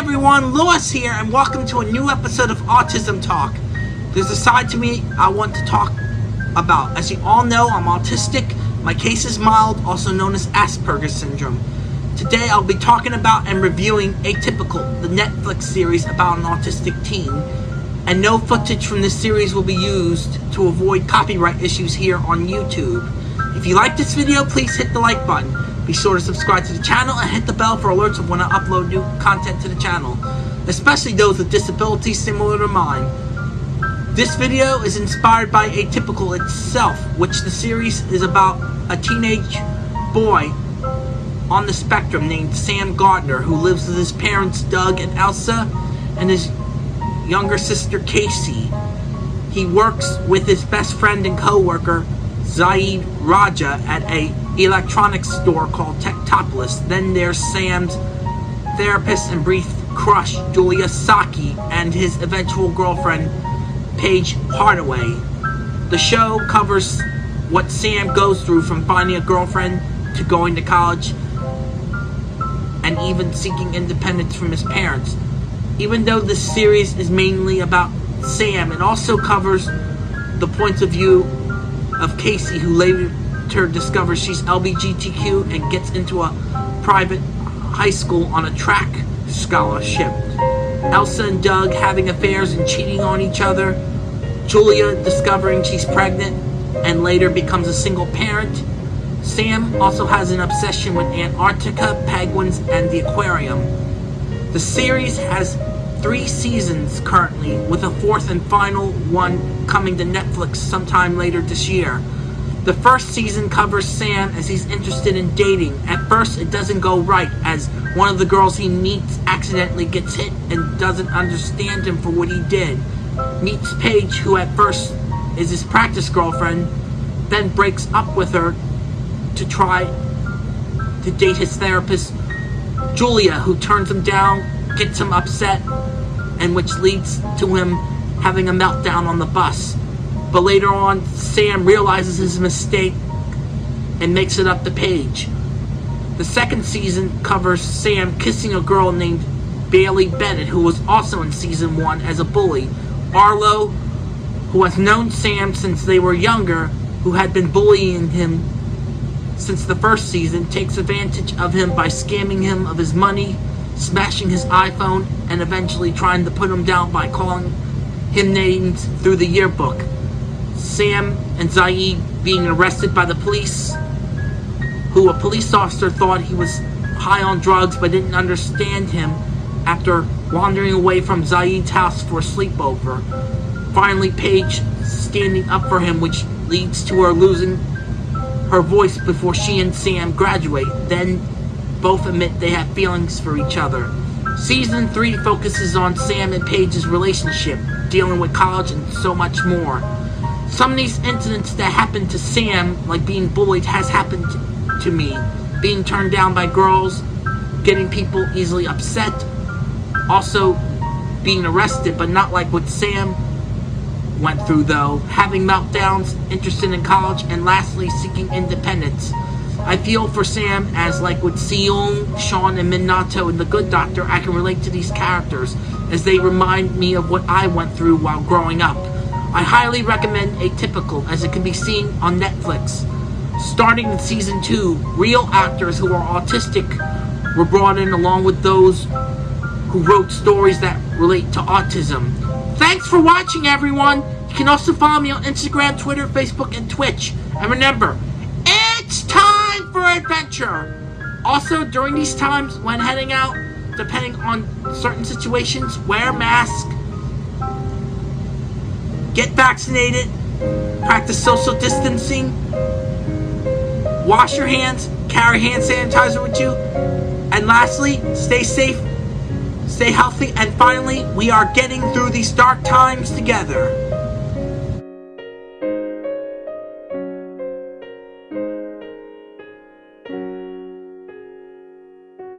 everyone, Lewis here, and welcome to a new episode of Autism Talk. There's a side to me I want to talk about. As you all know, I'm autistic. My case is mild, also known as Asperger's syndrome. Today I'll be talking about and reviewing Atypical, the Netflix series about an autistic teen. And no footage from this series will be used to avoid copyright issues here on YouTube. If you like this video, please hit the like button. Be sure to subscribe to the channel and hit the bell for alerts of when I upload new content to the channel, especially those with disabilities similar to mine. This video is inspired by Atypical itself, which the series is about a teenage boy on the spectrum named Sam Gardner who lives with his parents Doug and Elsa and his younger sister Casey. He works with his best friend and co-worker Zahid Raja at a electronics store called Techtropolis. Then there's Sam's therapist and brief crush, Julia Sasaki, and his eventual girlfriend, Paige Hardaway. The show covers what Sam goes through from finding a girlfriend to going to college and even seeking independence from his parents. Even though this series is mainly about Sam, it also covers the points of view of Casey, who later discovers she's LBGTQ and gets into a private high school on a track scholarship. Elsa and Doug having affairs and cheating on each other. Julia discovering she's pregnant and later becomes a single parent. Sam also has an obsession with Antarctica, penguins, and the aquarium. The series has three seasons currently, with a fourth and final one coming to Netflix sometime later this year. The first season covers Sam as he's interested in dating. At first, it doesn't go right as one of the girls he meets accidentally gets hit and doesn't understand him for what he did. Meets Paige, who at first is his practice girlfriend, then breaks up with her to try to date his therapist, Julia, who turns him down, gets him upset, and which leads to him having a meltdown on the bus. But later on, Sam realizes his mistake and makes it up to Paige. The second season covers Sam kissing a girl named Bailey Bennett, who was also in season one as a bully. Arlo, who has known Sam since they were younger, who had been bullying him since the first season, takes advantage of him by scamming him of his money smashing his iPhone, and eventually trying to put him down by calling him names through the yearbook. Sam and Zahid being arrested by the police, who a police officer thought he was high on drugs but didn't understand him after wandering away from Zahid's house for a sleepover. Finally, Paige standing up for him, which leads to her losing her voice before she and Sam graduate. Then both admit they have feelings for each other. Season 3 focuses on Sam and Paige's relationship, dealing with college and so much more. Some of these incidents that happened to Sam, like being bullied, has happened to me. Being turned down by girls, getting people easily upset, also being arrested, but not like what Sam went through though, having meltdowns, interested in college, and lastly seeking independence. I feel for Sam as like with Seung, Shaun, and Minato in The Good Doctor, I can relate to these characters as they remind me of what I went through while growing up. I highly recommend Atypical as it can be seen on Netflix. Starting in season 2, real actors who are autistic were brought in along with those who wrote stories that relate to autism. Thanks for watching everyone! You can also follow me on Instagram, Twitter, Facebook, and Twitch. And remember, it's time! for adventure. Also, during these times, when heading out, depending on certain situations, wear a mask, get vaccinated, practice social distancing, wash your hands, carry hand sanitizer with you, and lastly, stay safe, stay healthy, and finally, we are getting through these dark times together.